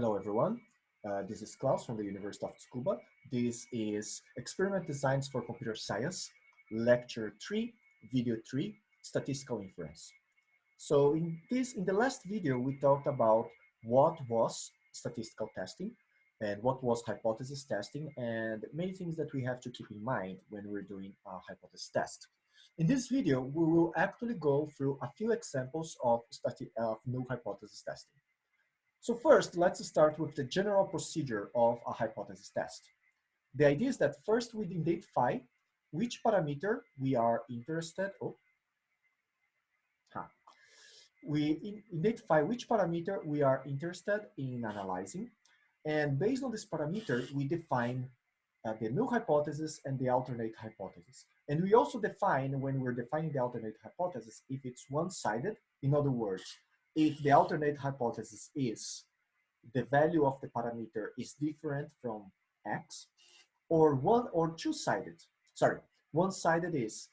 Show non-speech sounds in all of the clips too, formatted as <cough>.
Hello, everyone. Uh, this is Klaus from the University of Tsukuba. This is Experiment Designs for Computer Science, Lecture 3, Video 3, Statistical Inference. So in this, in the last video, we talked about what was statistical testing and what was hypothesis testing and many things that we have to keep in mind when we're doing a hypothesis test. In this video, we will actually go through a few examples of, of null hypothesis testing. So first, let's start with the general procedure of a hypothesis test. The idea is that first we identify which parameter we are interested, oh, huh. we identify which parameter we are interested in analyzing. And based on this parameter, we define uh, the null hypothesis and the alternate hypothesis. And we also define, when we're defining the alternate hypothesis, if it's one-sided, in other words, if the alternate hypothesis is the value of the parameter is different from x, or one or two-sided, sorry, one-sided is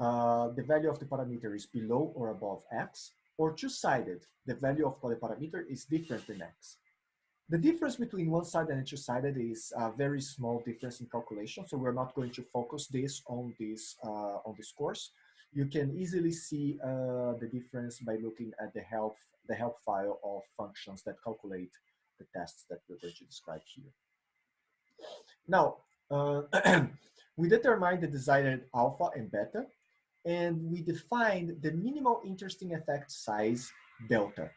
uh, the value of the parameter is below or above x, or two-sided, the value of the parameter is different than x. The difference between one-sided and two-sided is a very small difference in calculation, so we're not going to focus this on this uh, on this course you can easily see uh, the difference by looking at the help, the help file of functions that calculate the tests that we're going to describe here. Now, uh, <clears throat> we determine the desired alpha and beta, and we define the minimal interesting effect size delta.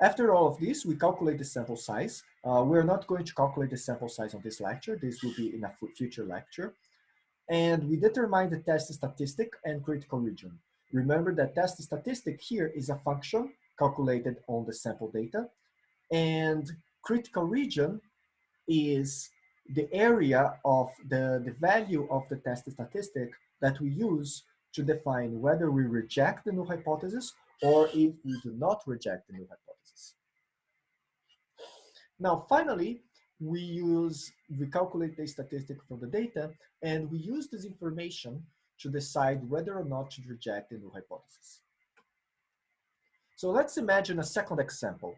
After all of this, we calculate the sample size. Uh, we're not going to calculate the sample size on this lecture. This will be in a future lecture and we determine the test statistic and critical region. Remember that test statistic here is a function calculated on the sample data, and critical region is the area of the, the value of the test statistic that we use to define whether we reject the null hypothesis or if we do not reject the null hypothesis. Now, finally, we use, we calculate the statistic from the data, and we use this information to decide whether or not to reject the null hypothesis. So let's imagine a second example.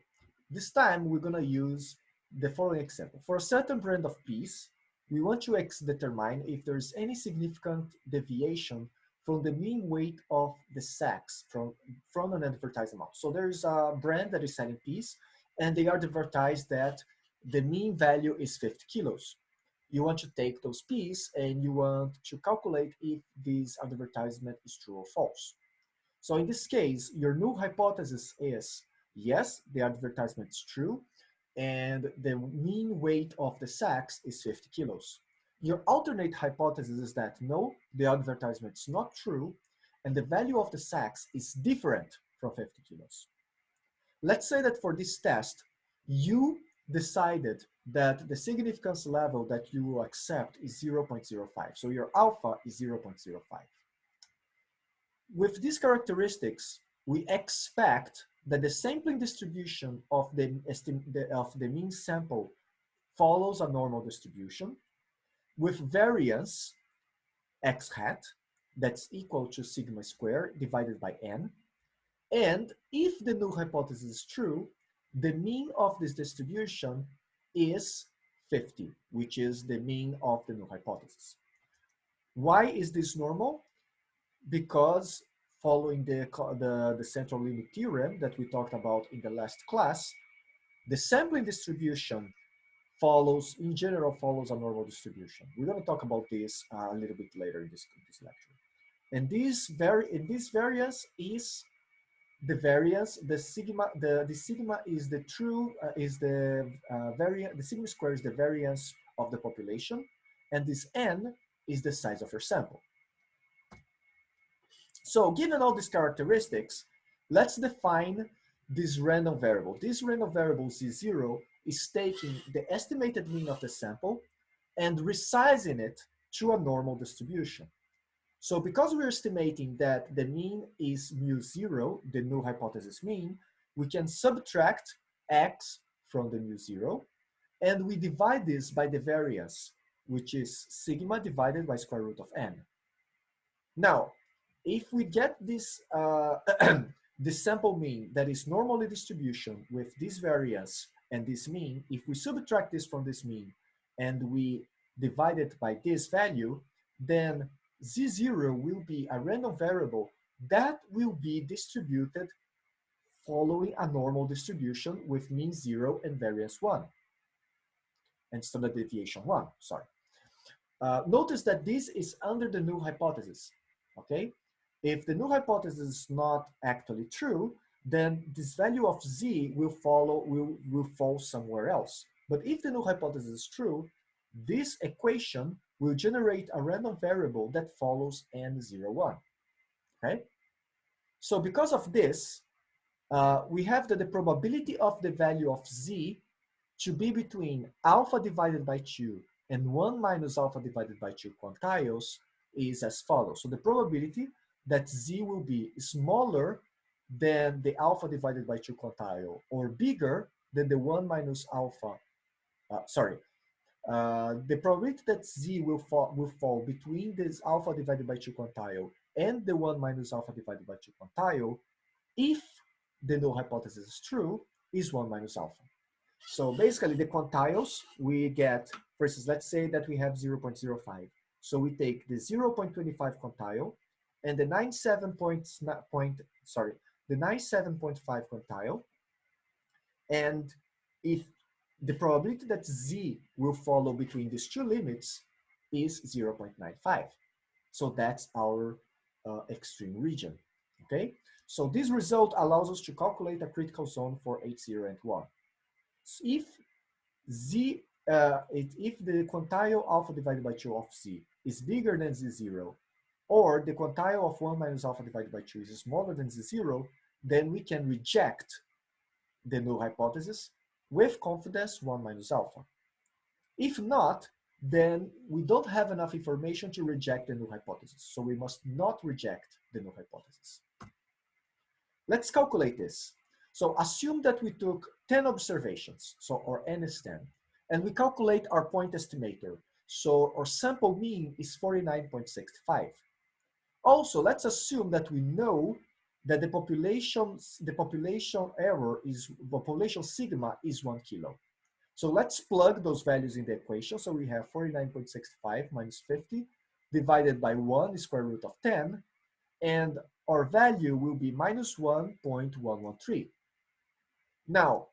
This time we're gonna use the following example. For a certain brand of peas, we want to determine if there's any significant deviation from the mean weight of the sacks from, from an advertised amount. So there's a brand that is selling peas, and they are advertised that the mean value is 50 kilos. You want to take those peas and you want to calculate if this advertisement is true or false. So in this case, your null hypothesis is, yes, the advertisement is true, and the mean weight of the sacks is 50 kilos. Your alternate hypothesis is that no, the advertisement is not true, and the value of the sacks is different from 50 kilos. Let's say that for this test, you decided that the significance level that you will accept is 0.05. So your alpha is 0.05. With these characteristics, we expect that the sampling distribution of the, of the mean sample follows a normal distribution with variance x hat that's equal to sigma squared divided by n. And if the null hypothesis is true, the mean of this distribution is 50, which is the mean of the null hypothesis. Why is this normal? Because following the, the, the central limit theorem that we talked about in the last class, the sampling distribution follows, in general, follows a normal distribution. We're going to talk about this uh, a little bit later in this, in this lecture. And this, vari and this variance is the variance, the sigma, the, the sigma is the true, uh, is the uh, variance, the sigma square is the variance of the population, and this n is the size of your sample. So given all these characteristics, let's define this random variable. This random variable Z0 is taking the estimated mean of the sample and resizing it to a normal distribution. So because we're estimating that the mean is mu zero, the null hypothesis mean, we can subtract x from the mu zero, and we divide this by the variance, which is sigma divided by square root of n. Now, if we get this, uh, <clears throat> this sample mean that is normally distribution with this variance and this mean, if we subtract this from this mean and we divide it by this value, then z0 will be a random variable that will be distributed following a normal distribution with mean 0 and variance 1 and standard deviation 1, sorry. Uh, notice that this is under the null hypothesis, okay? If the null hypothesis is not actually true, then this value of z will follow, will, will fall somewhere else. But if the null hypothesis is true, this equation will generate a random variable that follows n01, okay? So because of this, uh, we have that the probability of the value of z to be between alpha divided by 2 and 1 minus alpha divided by 2 quantiles is as follows. So the probability that z will be smaller than the alpha divided by 2 quantile or bigger than the 1 minus alpha, uh, sorry, uh, the probability that z will fall, will fall between this alpha divided by 2 quantile and the 1 minus alpha divided by 2 quantile, if the null hypothesis is true, is 1 minus alpha. So basically the quantiles we get, for instance, let's say that we have 0.05. So we take the 0.25 quantile and the 97 point, point sorry, the 97.5 quantile. And if the probability that z will follow between these two limits is 0.95. So that's our uh, extreme region, okay? So this result allows us to calculate a critical zone for H0 and 1 if z, uh, it, if the quantile alpha divided by 2 of z is bigger than z0, or the quantile of 1 minus alpha divided by 2 is smaller than z0, then we can reject the null hypothesis with confidence 1 minus alpha. If not, then we don't have enough information to reject the null hypothesis. So we must not reject the null hypothesis. Let's calculate this. So assume that we took 10 observations, so or n is 10, and we calculate our point estimator. So our sample mean is 49.65. Also, let's assume that we know that the population, the population error is, the population sigma is one kilo. So let's plug those values in the equation. So we have 49.65 minus 50 divided by 1 square root of 10, and our value will be minus 1.113. Now,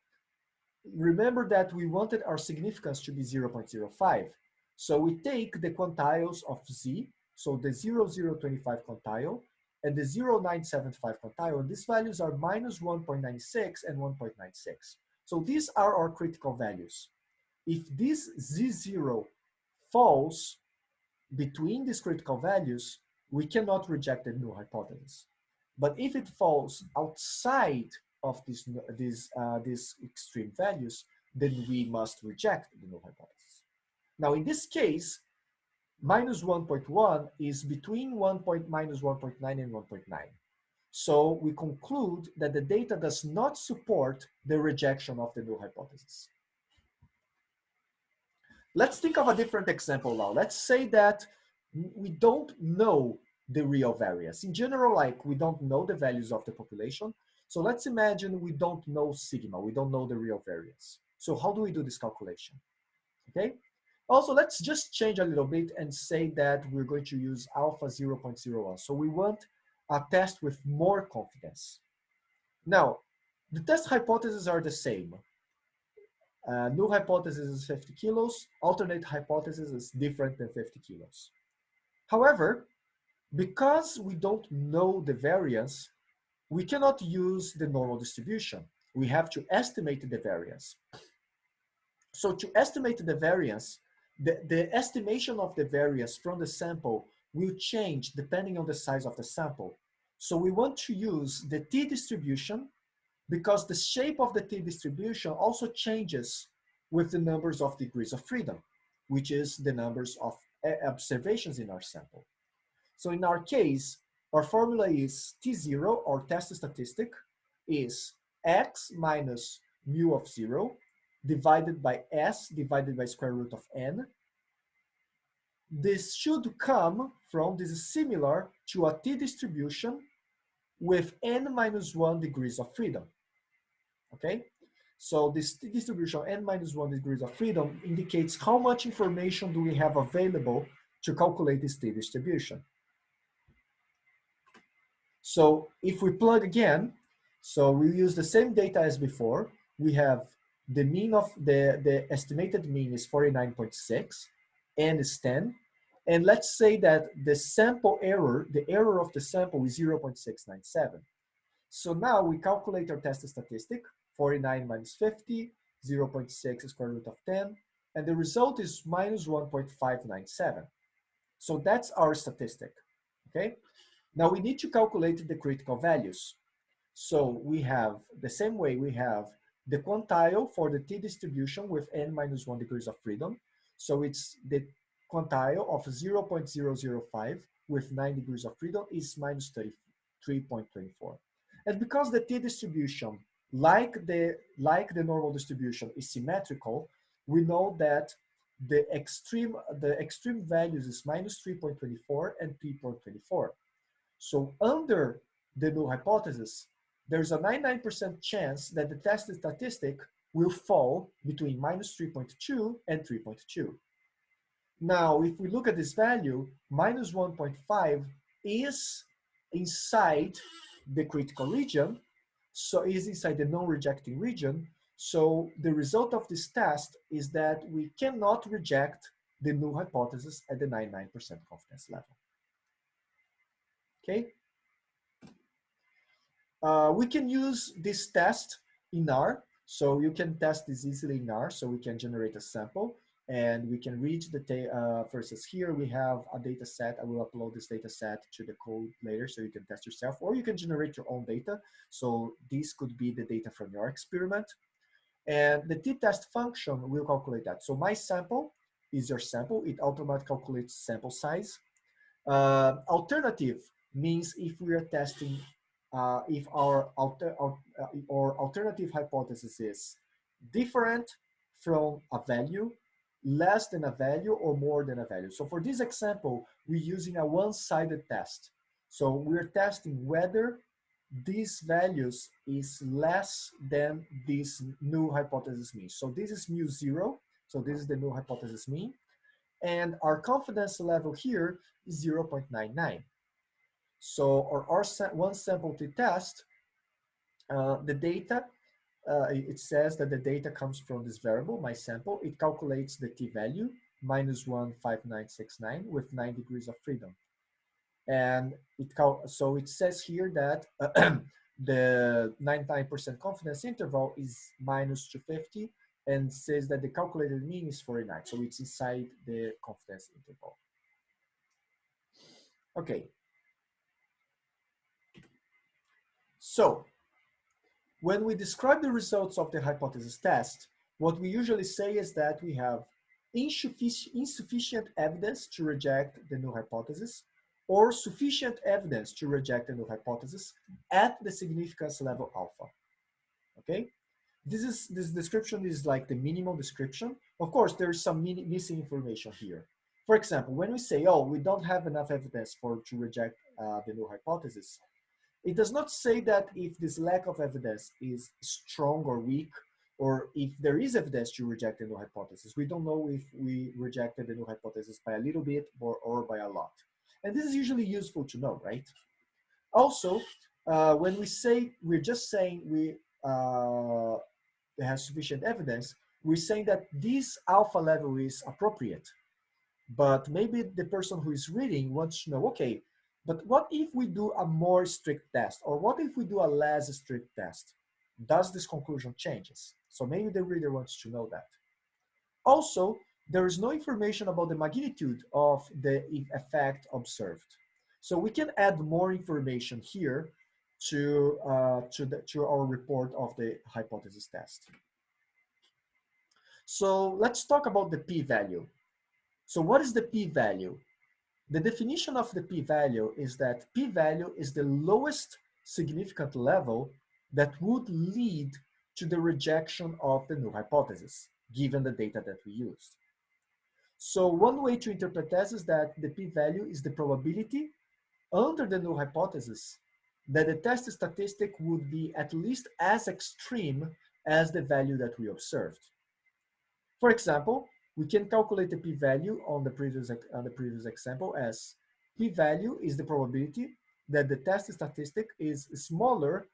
remember that we wanted our significance to be 0.05. So we take the quantiles of z, so the 0025 quantile and the 0.975 quantile, and these values are minus 1.96 and 1.96. So these are our critical values. If this z0 falls between these critical values, we cannot reject the null hypothesis. But if it falls outside of these, these, uh, these extreme values, then we must reject the null hypothesis. Now, in this case, minus 1.1 is between 1 point, minus 1.9 and 1.9. So we conclude that the data does not support the rejection of the null hypothesis. Let's think of a different example now. Let's say that we don't know the real variance. In general, like we don't know the values of the population, so let's imagine we don't know sigma, we don't know the real variance. So how do we do this calculation? Okay. Also, let's just change a little bit and say that we're going to use alpha 0.01. So we want a test with more confidence. Now, the test hypotheses are the same. Uh, null hypothesis is 50 kilos, alternate hypothesis is different than 50 kilos. However, because we don't know the variance, we cannot use the normal distribution. We have to estimate the variance. So to estimate the variance, the, the estimation of the variance from the sample will change depending on the size of the sample. So we want to use the t-distribution because the shape of the t-distribution also changes with the numbers of degrees of freedom, which is the numbers of eh, observations in our sample. So in our case, our formula is T0, or test statistic, is x minus mu of 0 divided by s divided by square root of n. This should come from, this is similar to a t-distribution with n minus 1 degrees of freedom. Okay? So this distribution n minus one degrees of freedom indicates how much information do we have available to calculate this t distribution. So if we plug again, so we use the same data as before. We have the mean of the, the estimated mean is 49.6, n is 10. And let's say that the sample error, the error of the sample is 0.697. So now we calculate our test statistic, 49 minus 50, 0.6 square root of 10, and the result is minus 1.597. So that's our statistic, okay? Now we need to calculate the critical values. So we have the same way we have the quantile for the t distribution with n minus 1 degrees of freedom. So it's the quantile of 0.005 with 9 degrees of freedom is minus 33.24. And because the t distribution, like the, like the normal distribution, is symmetrical, we know that the extreme, the extreme values is minus 3.24 and 3.24. So under the null hypothesis, there's a 99% chance that the tested statistic will fall between minus 3.2 and 3.2. Now, if we look at this value, minus 1.5 is inside the critical region, so is inside the non-rejecting region. So the result of this test is that we cannot reject the null hypothesis at the 99% confidence level. Okay. Uh, we can use this test in R. So you can test this easily in R. So we can generate a sample and we can read the data. uh, versus here we have a data set. I will upload this data set to the code later so you can test yourself or you can generate your own data. So this could be the data from your experiment. And the t-test function will calculate that. So my sample is your sample. It automatically calculates sample size. Uh, alternative means if we are testing, uh, if our, alter, uh, alternative hypothesis is different from a value, less than a value or more than a value. So for this example, we're using a one-sided test. So we're testing whether these values is less than this new hypothesis mean. So this is mu zero. So this is the new hypothesis mean. And our confidence level here is 0.99. So our, our one sample to test, uh, the data, uh, it says that the data comes from this variable, my sample. It calculates the t-value, minus 15969 with 9 degrees of freedom. And it so it says here that <clears throat> the 99% confidence interval is minus 250 and says that the calculated mean is 49. So it's inside the confidence interval. Okay, So when we describe the results of the hypothesis test, what we usually say is that we have insufficient evidence to reject the null hypothesis or sufficient evidence to reject the null hypothesis at the significance level alpha. Okay? This is this description is like the minimal description. Of course, there is some missing information here. For example, when we say, oh, we don't have enough evidence for to reject uh, the null hypothesis, it does not say that if this lack of evidence is strong or weak, or if there is evidence to reject the null hypothesis. We don't know if we rejected the null hypothesis by a little bit or, or by a lot. And this is usually useful to know, right? Also, uh, when we say, we're just saying we uh, have sufficient evidence, we're saying that this alpha level is appropriate. But maybe the person who is reading wants to know, okay, but what if we do a more strict test? Or what if we do a less strict test? Does this conclusion changes? So maybe the reader wants to know that. Also, there is no information about the magnitude of the effect observed. So we can add more information here to, uh, to, the, to our report of the hypothesis test. So let's talk about the p-value. So what is the p-value? The definition of the p-value is that p-value is the lowest significant level that would lead to the rejection of the null hypothesis, given the data that we used. So one way to interpret this is that the p-value is the probability under the null hypothesis that the test statistic would be at least as extreme as the value that we observed. For example, we can calculate the p-value on the previous on the previous example as p-value is the probability that the test statistic is smaller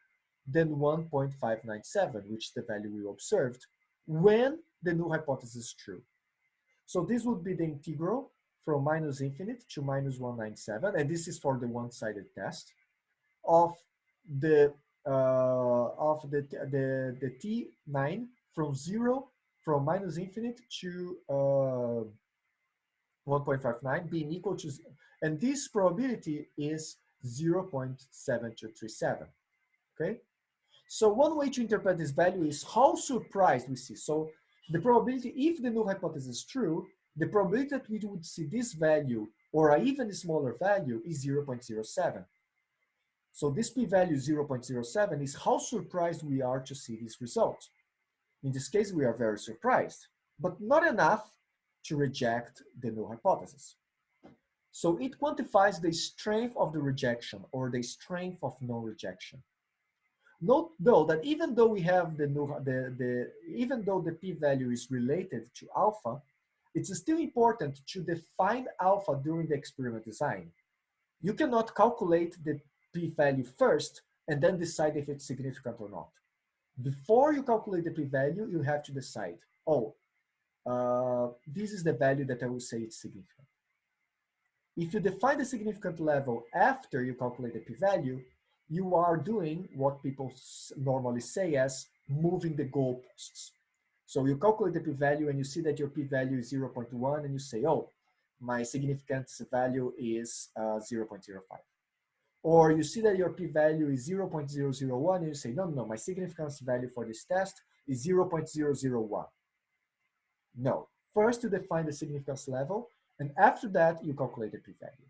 than 1.597, which is the value we observed, when the null hypothesis is true. So this would be the integral from minus infinite to minus 197, and this is for the one-sided test of the uh, of the, the the t9 from zero from minus infinite to uh, 1.59 being equal to, and this probability is 0.7237, okay? So one way to interpret this value is how surprised we see. So the probability, if the null hypothesis is true, the probability that we would see this value or an even smaller value is 0.07. So this p-value 0.07 is how surprised we are to see this result. In this case, we are very surprised, but not enough to reject the null hypothesis. So it quantifies the strength of the rejection or the strength of non-rejection. Note though that even though we have the, the, the even though the p-value is related to alpha, it's still important to define alpha during the experiment design. You cannot calculate the p-value first and then decide if it's significant or not. Before you calculate the p-value, you have to decide, oh, uh, this is the value that I will say it's significant. If you define the significant level after you calculate the p-value, you are doing what people normally say as moving the goalposts. So you calculate the p-value and you see that your p-value is 0.1 and you say, oh, my significance value is uh, 0.05. Or you see that your p-value is 0.001 and you say, no, no, my significance value for this test is 0.001. No, first you define the significance level and after that you calculate the p-value.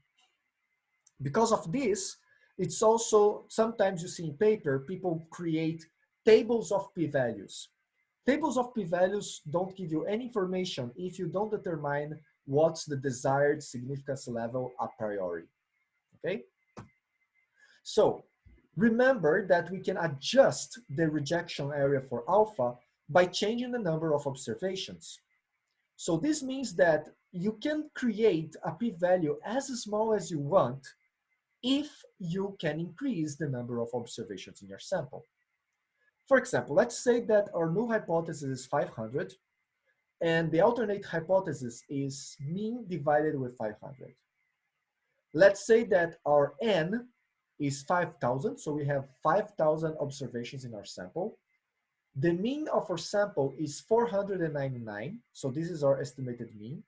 Because of this, it's also, sometimes you see in paper, people create tables of p-values. Tables of p-values don't give you any information if you don't determine what's the desired significance level a priori, okay? So remember that we can adjust the rejection area for alpha by changing the number of observations. So this means that you can create a p-value as small as you want if you can increase the number of observations in your sample. For example, let's say that our null hypothesis is 500 and the alternate hypothesis is mean divided with 500. Let's say that our n is 5,000. So we have 5,000 observations in our sample. The mean of our sample is 499. So this is our estimated mean.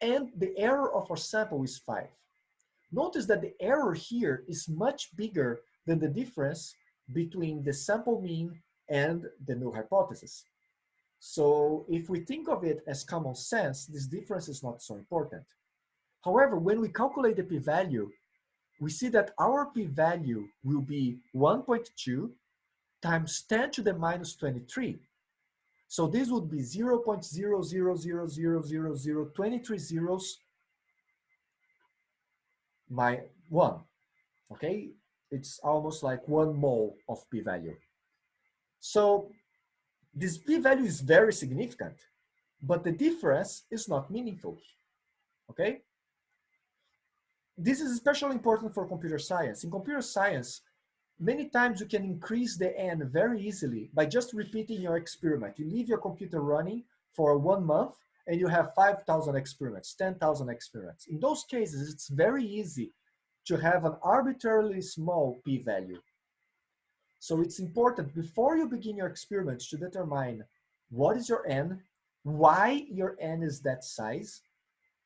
And the error of our sample is 5. Notice that the error here is much bigger than the difference between the sample mean and the null hypothesis. So if we think of it as common sense, this difference is not so important. However, when we calculate the p-value, we see that our p-value will be 1.2 times 10 to the minus 23. So this would be 0 0.0000023 zeros my 1, okay? It's almost like one mole of p-value. So this p-value is very significant, but the difference is not meaningful, okay? This is especially important for computer science. In computer science, many times you can increase the n very easily by just repeating your experiment. You leave your computer running for one month and you have 5,000 experiments, 10,000 experiments. In those cases, it's very easy to have an arbitrarily small p-value. So it's important before you begin your experiments to determine what is your n, why your n is that size,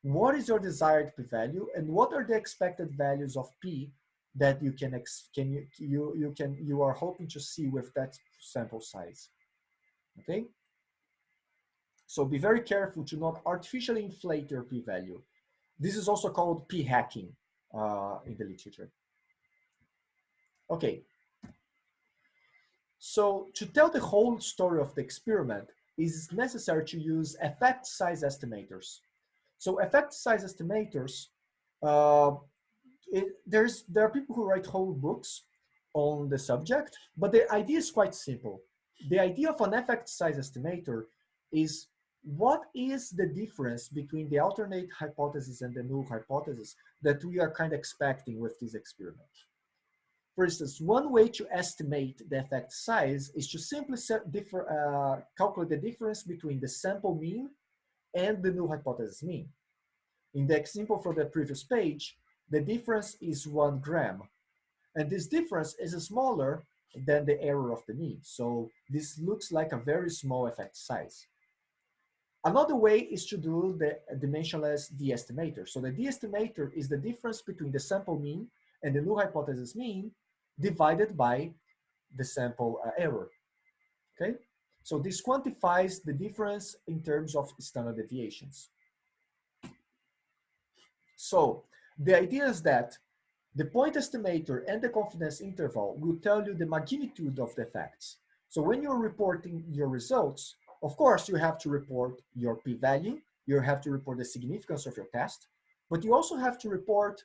what is your desired p-value and what are the expected values of p that you can can you you you can you are hoping to see with that sample size okay? So be very careful to not artificially inflate your p-value this is also called p-hacking uh, in the literature. Okay. So to tell the whole story of the experiment it is necessary to use effect size estimators so effect size estimators, uh, it, there's, there are people who write whole books on the subject, but the idea is quite simple. the idea of an effect size estimator is what is the difference between the alternate hypothesis and the null hypothesis that we are kind of expecting with this experiment? For instance, one way to estimate the effect size is to simply differ, uh, calculate the difference between the sample mean and the null hypothesis mean. In the example from the previous page, the difference is one gram. And this difference is smaller than the error of the mean. So this looks like a very small effect size. Another way is to do the dimensionless d-estimator. So the d-estimator is the difference between the sample mean and the null hypothesis mean divided by the sample uh, error, okay? So this quantifies the difference in terms of standard deviations. So the idea is that the point estimator and the confidence interval will tell you the magnitude of the effects. So when you're reporting your results, of course, you have to report your p-value, you have to report the significance of your test, but you also have to report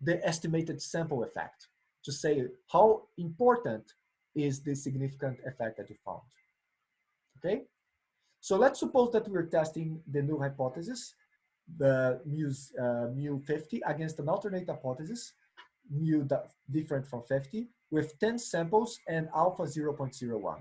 the estimated sample effect to say how important is the significant effect that you found. Okay? So let's suppose that we're testing the null hypothesis, the mu, uh, mu 50 against an alternate hypothesis, mu different from 50, with 10 samples and alpha 0.01.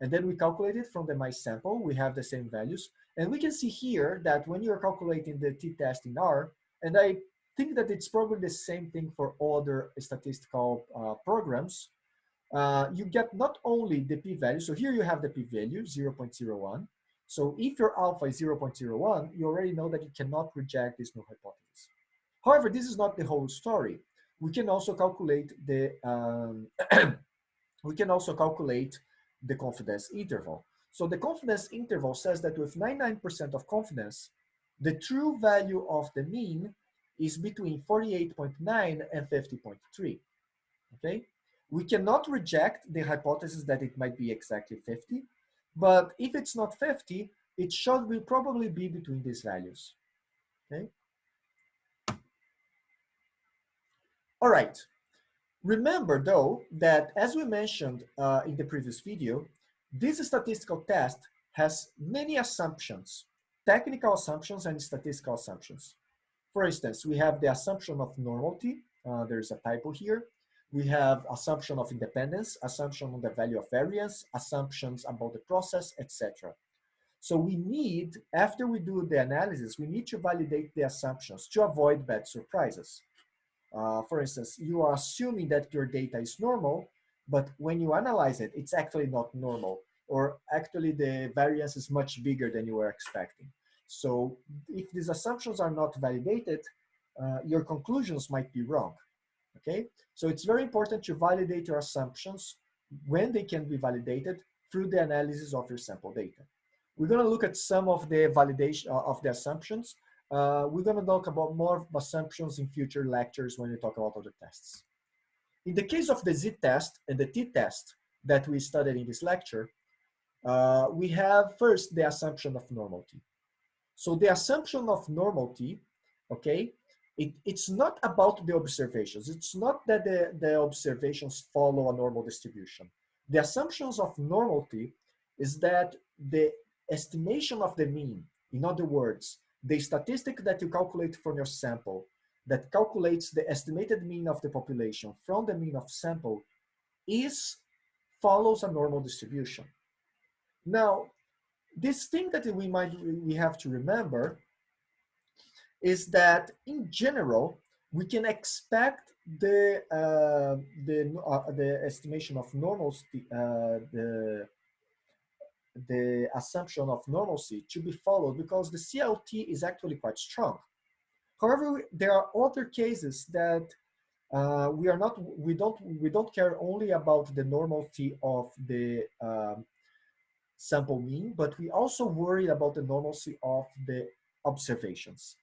And then we calculate it from the mice sample, we have the same values. And we can see here that when you're calculating the t-test in R, and I think that it's probably the same thing for other statistical uh, programs. Uh, you get not only the p-value, so here you have the p-value, 0.01. So if your alpha is 0.01, you already know that you cannot reject this null hypothesis. However, this is not the whole story. We can also calculate the um, <clears throat> we can also calculate the confidence interval. So the confidence interval says that with 99% of confidence, the true value of the mean is between 48.9 and 50.3, okay? We cannot reject the hypothesis that it might be exactly 50, but if it's not 50, it should be probably be between these values, okay? All right. Remember though, that as we mentioned uh, in the previous video, this statistical test has many assumptions, technical assumptions and statistical assumptions. For instance, we have the assumption of normality. Uh, there's a typo here. We have assumption of independence, assumption on the value of variance, assumptions about the process, etc. So we need, after we do the analysis, we need to validate the assumptions to avoid bad surprises. Uh, for instance, you are assuming that your data is normal, but when you analyze it, it's actually not normal, or actually the variance is much bigger than you were expecting. So if these assumptions are not validated, uh, your conclusions might be wrong, okay? So it's very important to validate your assumptions when they can be validated through the analysis of your sample data. We're gonna look at some of the validation uh, of the assumptions. Uh, we're gonna talk about more assumptions in future lectures when we talk about other tests. In the case of the z-test and the t-test that we studied in this lecture, uh, we have first the assumption of normality. So the assumption of normality, okay, it, it's not about the observations. It's not that the, the observations follow a normal distribution. The assumptions of normality is that the estimation of the mean, in other words, the statistic that you calculate from your sample that calculates the estimated mean of the population from the mean of sample is follows a normal distribution. Now, this thing that we might we have to remember is that in general we can expect the uh, the uh, the estimation of normalcy uh, the the assumption of normalcy to be followed because the CLT is actually quite strong. However, there are other cases that uh, we are not we don't we don't care only about the normalcy of the um, sample mean, but we also worry about the normalcy of the observations.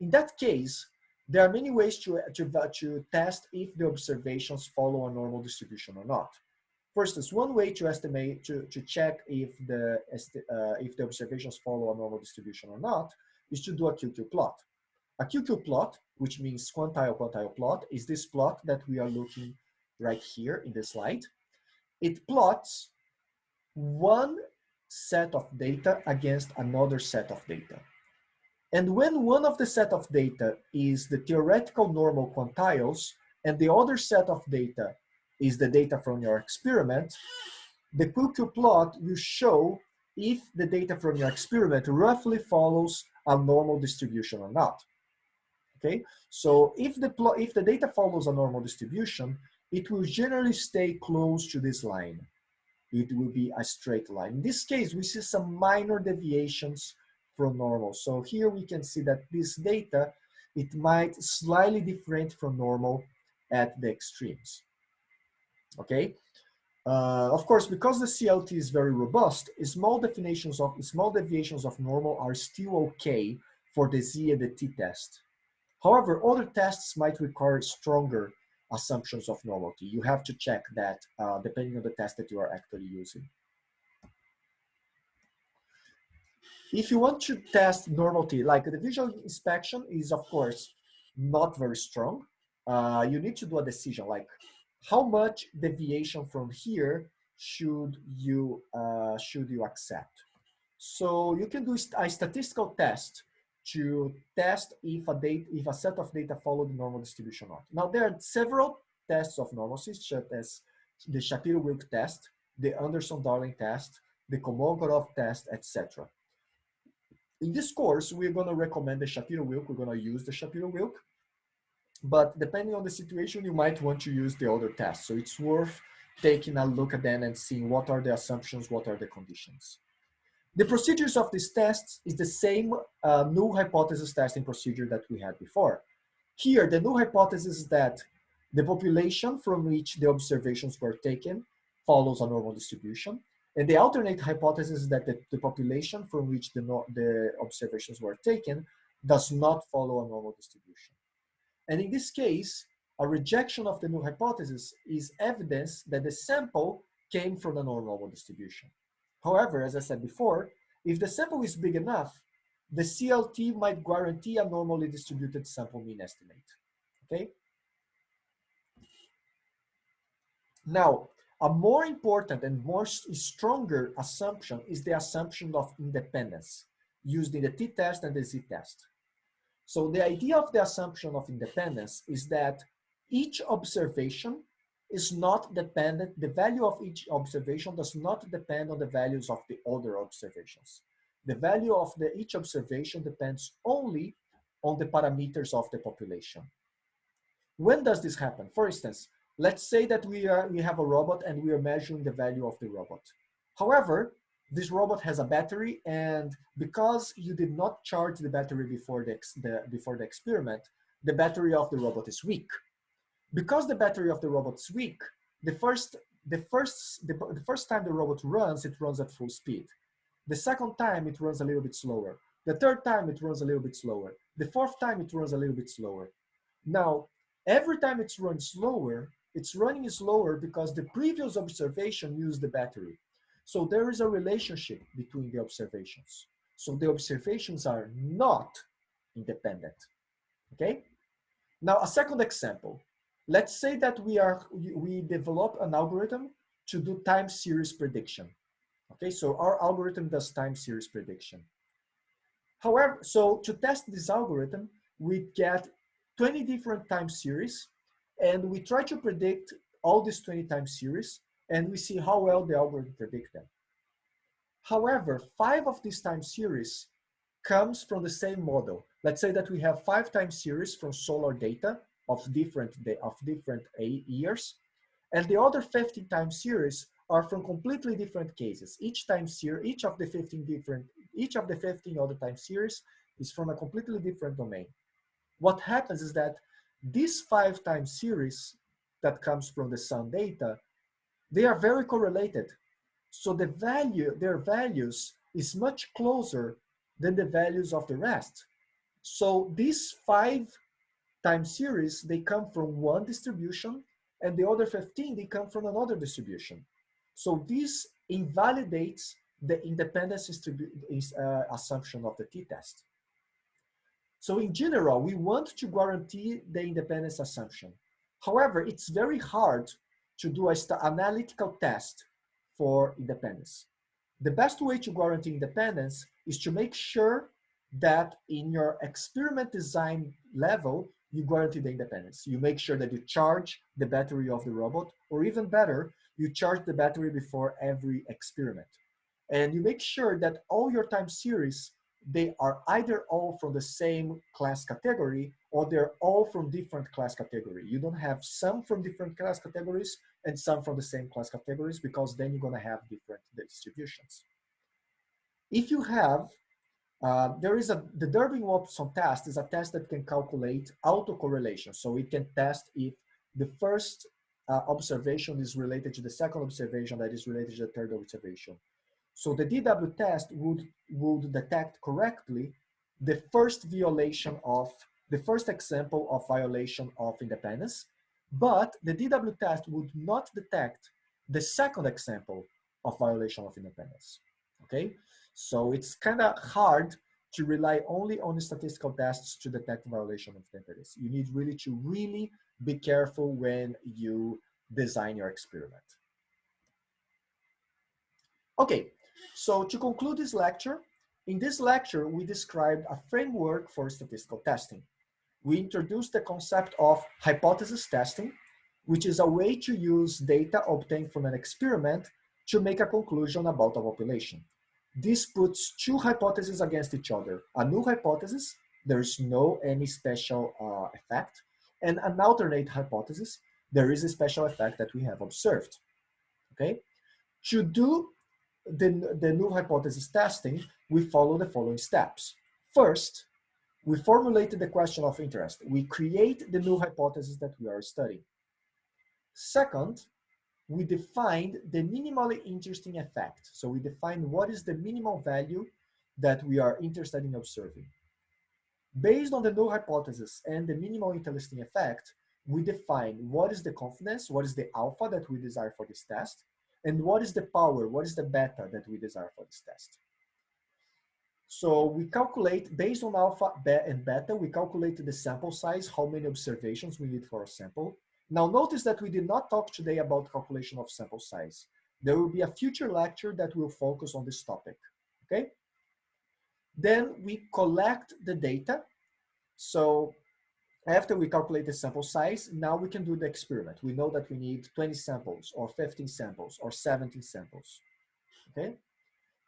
In that case, there are many ways to, to, to test if the observations follow a normal distribution or not. For instance, one way to estimate, to, to check if the, uh, if the observations follow a normal distribution or not, is to do a QQ plot. A QQ plot, which means quantile quantile plot, is this plot that we are looking right here in the slide. It plots one set of data against another set of data. And when one of the set of data is the theoretical normal quantiles and the other set of data is the data from your experiment, the QQ plot will show if the data from your experiment roughly follows a normal distribution or not. Okay, so if the plot, if the data follows a normal distribution, it will generally stay close to this line. It will be a straight line. In this case, we see some minor deviations from normal. So here we can see that this data, it might slightly different from normal at the extremes. Okay, uh, of course, because the CLT is very robust, small definitions of small deviations of normal are still okay for the Z and the T test. However, other tests might require stronger assumptions of normality. You have to check that uh, depending on the test that you are actually using. If you want to test normality, like the visual inspection is of course not very strong. Uh, you need to do a decision like how much deviation from here should you uh, should you accept? So you can do a statistical test to test if a date if a set of data follow the normal distribution or not. Now there are several tests of normalcy, such as the Shapiro-Wilk test, the Anderson-Darling test, the Kolmogorov test, etc. In this course, we're going to recommend the Shapiro-Wilk. We're going to use the Shapiro-Wilk but depending on the situation, you might want to use the other tests. So it's worth taking a look at them and seeing what are the assumptions, what are the conditions. The procedures of these tests is the same uh, hypothesis testing procedure that we had before. Here, the null hypothesis is that the population from which the observations were taken follows a normal distribution. And the alternate hypothesis is that the, the population from which the, the observations were taken does not follow a normal distribution. And in this case, a rejection of the null hypothesis is evidence that the sample came from a normal distribution. However, as I said before, if the sample is big enough, the CLT might guarantee a normally distributed sample mean estimate, okay? Now, a more important and more stronger assumption is the assumption of independence used in the t-test and the z-test. So the idea of the assumption of independence is that each observation is not dependent, the value of each observation does not depend on the values of the other observations. The value of the, each observation depends only on the parameters of the population. When does this happen? For instance, let's say that we, are, we have a robot and we are measuring the value of the robot. However, this robot has a battery and because you did not charge the battery before the, the, before the experiment, the battery of the robot is weak. Because the battery of the robot is weak, the first, the, first, the, the first time the robot runs, it runs at full speed. The second time it runs a little bit slower. The third time it runs a little bit slower. The fourth time it runs a little bit slower. Now, every time it runs slower, it's running slower because the previous observation used the battery. So there is a relationship between the observations. So the observations are not independent, okay? Now a second example. Let's say that we are we develop an algorithm to do time series prediction. Okay, so our algorithm does time series prediction. However, so to test this algorithm, we get 20 different time series and we try to predict all these 20 time series and we see how well the algorithm predict them. However, five of these time series comes from the same model. Let's say that we have five time series from solar data of different of different years, and the other 15 time series are from completely different cases. Each time series, each of the 15 different, each of the 15 other time series is from a completely different domain. What happens is that these five time series that comes from the sun data they are very correlated. So the value, their values is much closer than the values of the rest. So these five time series, they come from one distribution and the other 15, they come from another distribution. So this invalidates the independence uh, assumption of the t-test. So in general, we want to guarantee the independence assumption. However, it's very hard to do a analytical test for independence. The best way to guarantee independence is to make sure that in your experiment design level, you guarantee the independence. You make sure that you charge the battery of the robot, or even better, you charge the battery before every experiment. And you make sure that all your time series, they are either all from the same class category or they're all from different class category. You don't have some from different class categories and some from the same class categories because then you're gonna have different distributions. If you have uh, there is a, the Durbin-Watson test is a test that can calculate autocorrelation. So it can test if the first uh, observation is related to the second observation that is related to the third observation. So the DW test would, would detect correctly the first violation of, the first example of violation of independence, but the DW test would not detect the second example of violation of independence, okay? So it's kind of hard to rely only on statistical tests to detect violation of independence. You need really to really be careful when you design your experiment. Okay, so to conclude this lecture, in this lecture, we described a framework for statistical testing. We introduced the concept of hypothesis testing, which is a way to use data obtained from an experiment to make a conclusion about a population. This puts two hypotheses against each other. A null hypothesis, there's no any special uh, effect, and an alternate hypothesis, there is a special effect that we have observed, okay? To do the, the null hypothesis testing, we follow the following steps. First, we formulated the question of interest. We create the null hypothesis that we are studying. Second, we defined the minimally interesting effect. So we define what is the minimal value that we are interested in observing. Based on the null hypothesis and the minimal interesting effect, we define what is the confidence, what is the alpha that we desire for this test, and what is the power, what is the beta that we desire for this test. So we calculate, based on alpha and beta, we calculate the sample size, how many observations we need for a sample, now notice that we did not talk today about calculation of sample size. There will be a future lecture that will focus on this topic, okay? Then we collect the data. So after we calculate the sample size, now we can do the experiment. We know that we need 20 samples or 15 samples or 17 samples, okay?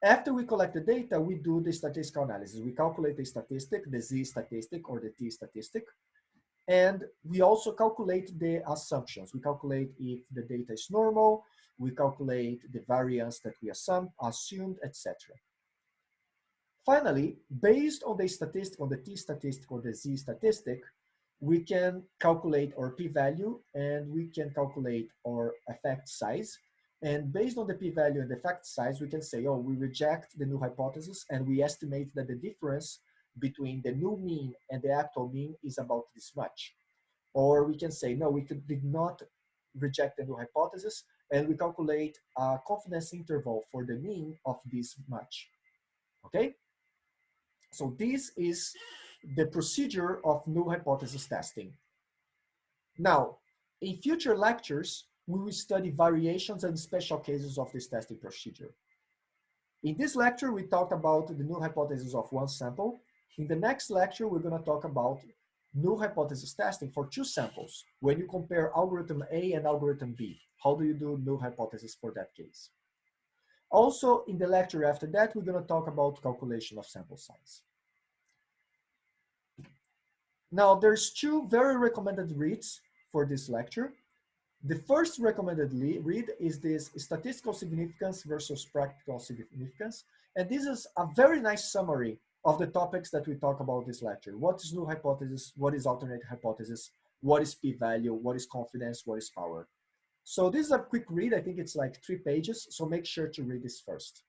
After we collect the data, we do the statistical analysis. We calculate the statistic, the Z statistic or the T statistic. And we also calculate the assumptions. We calculate if the data is normal, we calculate the variance that we assume, assumed, etc. Finally, based on the statistic, on the t statistic or the z statistic, we can calculate our p-value and we can calculate our effect size. And based on the p-value and the effect size, we can say, oh, we reject the null hypothesis and we estimate that the difference between the new mean and the actual mean is about this much. Or we can say, no, we did not reject the null hypothesis and we calculate a confidence interval for the mean of this much, okay? So this is the procedure of null hypothesis testing. Now, in future lectures, we will study variations and special cases of this testing procedure. In this lecture, we talked about the null hypothesis of one sample, in the next lecture, we're going to talk about null hypothesis testing for two samples. When you compare algorithm A and algorithm B, how do you do null hypothesis for that case? Also, in the lecture after that, we're going to talk about calculation of sample size. Now, there's two very recommended reads for this lecture. The first recommended read is this statistical significance versus practical significance. And this is a very nice summary of the topics that we talk about this lecture. What is null hypothesis? What is alternate hypothesis? What is p-value? What is confidence? What is power? So this is a quick read. I think it's like three pages. So make sure to read this first.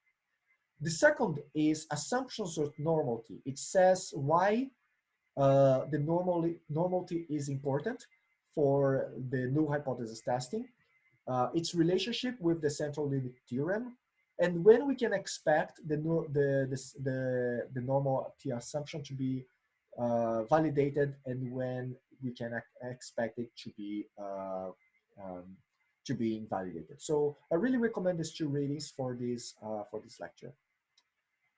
The second is assumptions of normality. It says why uh, the normally, normality is important for the null hypothesis testing. Uh, its relationship with the central limit theorem, and when we can expect the the the the, the normal T assumption to be uh, validated, and when we can expect it to be uh, um, to be invalidated. So I really recommend these two readings for this, uh, for this lecture.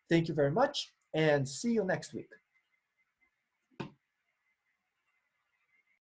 Thank you very much and see you next week.